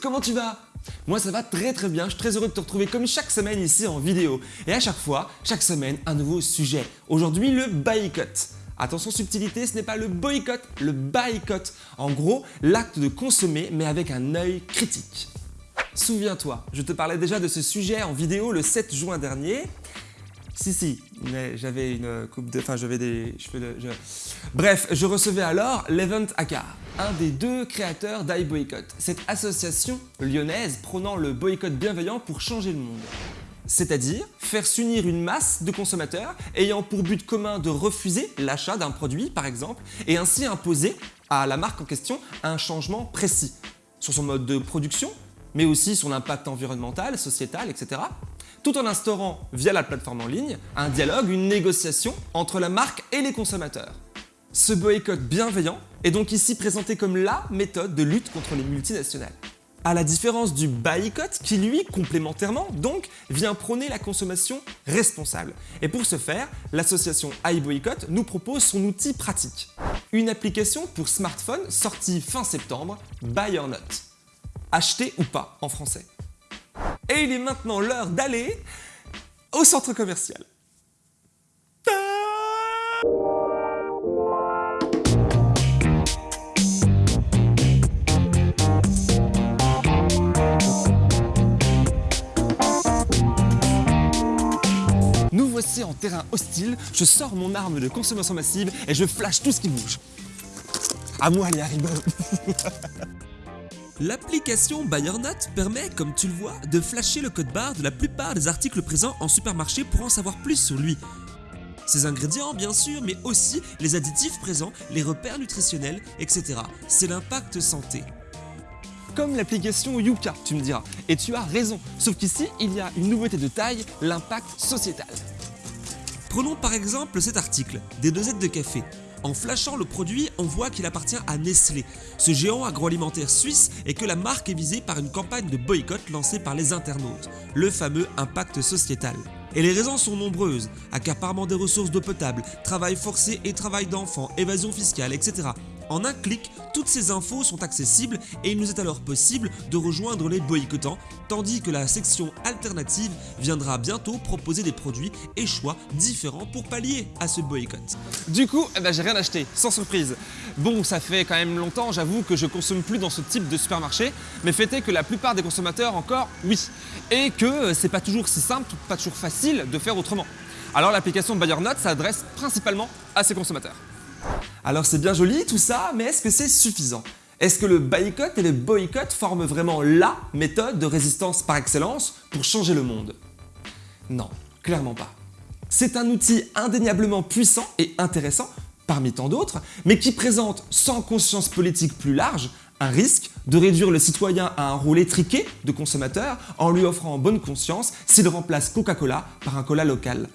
comment tu vas? Moi ça va très très bien, je suis très heureux de te retrouver comme chaque semaine ici en vidéo. Et à chaque fois, chaque semaine, un nouveau sujet. Aujourd'hui, le boycott. Attention subtilité, ce n'est pas le boycott, le boycott. En gros, l'acte de consommer mais avec un œil critique. Souviens-toi, je te parlais déjà de ce sujet en vidéo le 7 juin dernier. Si, si, mais j'avais une coupe de... Enfin, j'avais des cheveux de... Bref, je recevais alors l'Event Akar, un des deux créateurs d'iBoycott, cette association lyonnaise prônant le boycott bienveillant pour changer le monde. C'est-à-dire faire s'unir une masse de consommateurs ayant pour but commun de refuser l'achat d'un produit, par exemple, et ainsi imposer à la marque en question un changement précis sur son mode de production, mais aussi son impact environnemental, sociétal, etc tout en instaurant, via la plateforme en ligne, un dialogue, une négociation entre la marque et les consommateurs. Ce boycott bienveillant est donc ici présenté comme LA méthode de lutte contre les multinationales. À la différence du boycott qui lui, complémentairement, donc, vient prôner la consommation responsable. Et pour ce faire, l'association iBoycott nous propose son outil pratique. Une application pour smartphone sortie fin septembre, Buy or Not. Acheter ou pas en français. Et il est maintenant l'heure d'aller au centre commercial. En terrain hostile, je sors mon arme de consommation massive et je flash tout ce qui bouge. À moi les L'application BuyerNote permet, comme tu le vois, de flasher le code barre de la plupart des articles présents en supermarché pour en savoir plus sur lui. Ses ingrédients bien sûr, mais aussi les additifs présents, les repères nutritionnels, etc. C'est l'impact santé. Comme l'application Yuka, tu me diras. Et tu as raison, sauf qu'ici, il y a une nouveauté de taille, l'impact sociétal. Prenons par exemple cet article, des dosettes de café. En flashant le produit, on voit qu'il appartient à Nestlé, ce géant agroalimentaire suisse et que la marque est visée par une campagne de boycott lancée par les internautes, le fameux impact sociétal. Et les raisons sont nombreuses, accaparement des ressources d'eau potable, travail forcé et travail d'enfants, évasion fiscale, etc. En un clic, toutes ces infos sont accessibles et il nous est alors possible de rejoindre les boycottants, tandis que la section alternative viendra bientôt proposer des produits et choix différents pour pallier à ce boycott. Du coup, eh ben, j'ai rien acheté, sans surprise. Bon, ça fait quand même longtemps, j'avoue, que je consomme plus dans ce type de supermarché, mais fait est que la plupart des consommateurs encore, oui. Et que c'est pas toujours si simple, pas toujours facile de faire autrement. Alors l'application BuyerNote s'adresse principalement à ces consommateurs. Alors c'est bien joli tout ça, mais est-ce que c'est suffisant? Est-ce que le boycott et le boycott forment vraiment LA méthode de résistance par excellence pour changer le monde? Non, clairement pas. C'est un outil indéniablement puissant et intéressant, parmi tant d'autres, mais qui présente sans conscience politique plus large un risque de réduire le citoyen à un rôle étriqué de consommateur en lui offrant bonne conscience s'il remplace Coca-Cola par un cola local.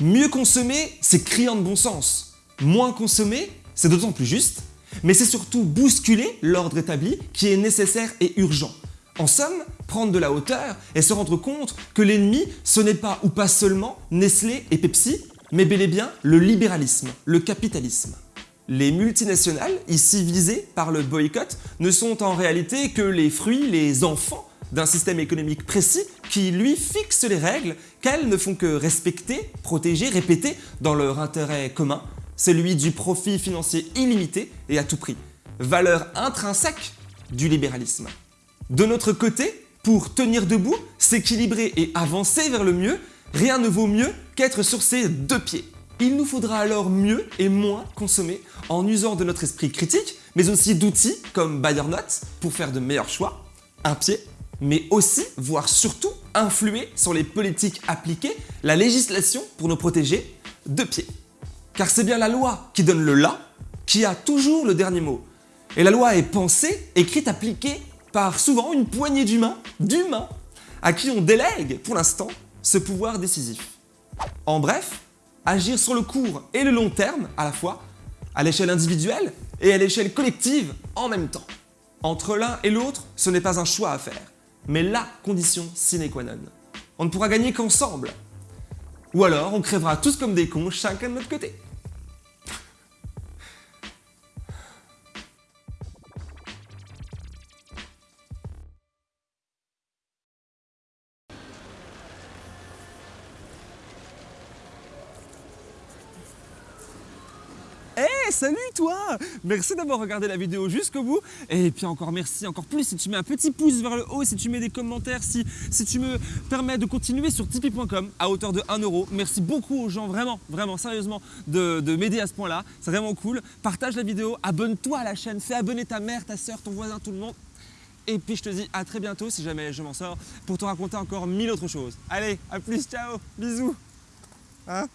Mieux consommer, c'est criant de bon sens. Moins consommer, c'est d'autant plus juste, mais c'est surtout bousculer l'ordre établi qui est nécessaire et urgent. En somme, prendre de la hauteur et se rendre compte que l'ennemi, ce n'est pas ou pas seulement Nestlé et Pepsi, mais bel et bien le libéralisme, le capitalisme. Les multinationales, ici visées par le boycott, ne sont en réalité que les fruits, les enfants d'un système économique précis qui, lui, fixe les règles qu'elles ne font que respecter, protéger, répéter dans leur intérêt commun, celui du profit financier illimité et à tout prix, valeur intrinsèque du libéralisme. De notre côté, pour tenir debout, s'équilibrer et avancer vers le mieux, rien ne vaut mieux qu'être sur ses deux pieds. Il nous faudra alors mieux et moins consommer en usant de notre esprit critique, mais aussi d'outils comme BuyerNote pour faire de meilleurs choix, un pied, mais aussi, voire surtout, influer sur les politiques appliquées, la législation pour nous protéger, deux pieds. Car c'est bien la loi qui donne le « là » qui a toujours le dernier mot. Et la loi est pensée, écrite, appliquée par souvent une poignée d'humains, d'humains, à qui on délègue, pour l'instant, ce pouvoir décisif. En bref, agir sur le court et le long terme à la fois, à l'échelle individuelle et à l'échelle collective en même temps. Entre l'un et l'autre, ce n'est pas un choix à faire, mais la condition sine qua non. On ne pourra gagner qu'ensemble, ou alors, on crèvera tous comme des cons, chacun de notre côté. Salut toi Merci d'avoir regardé la vidéo jusqu'au bout. Et puis encore merci, encore plus si tu mets un petit pouce vers le haut, si tu mets des commentaires, si, si tu me permets de continuer sur tipeee.com à hauteur de 1 euro. Merci beaucoup aux gens, vraiment, vraiment, sérieusement, de, de m'aider à ce point-là. C'est vraiment cool. Partage la vidéo, abonne-toi à la chaîne, fais abonner ta mère, ta soeur, ton voisin, tout le monde. Et puis je te dis à très bientôt si jamais je m'en sors pour te raconter encore mille autres choses. Allez, à plus, ciao, bisous. Hein?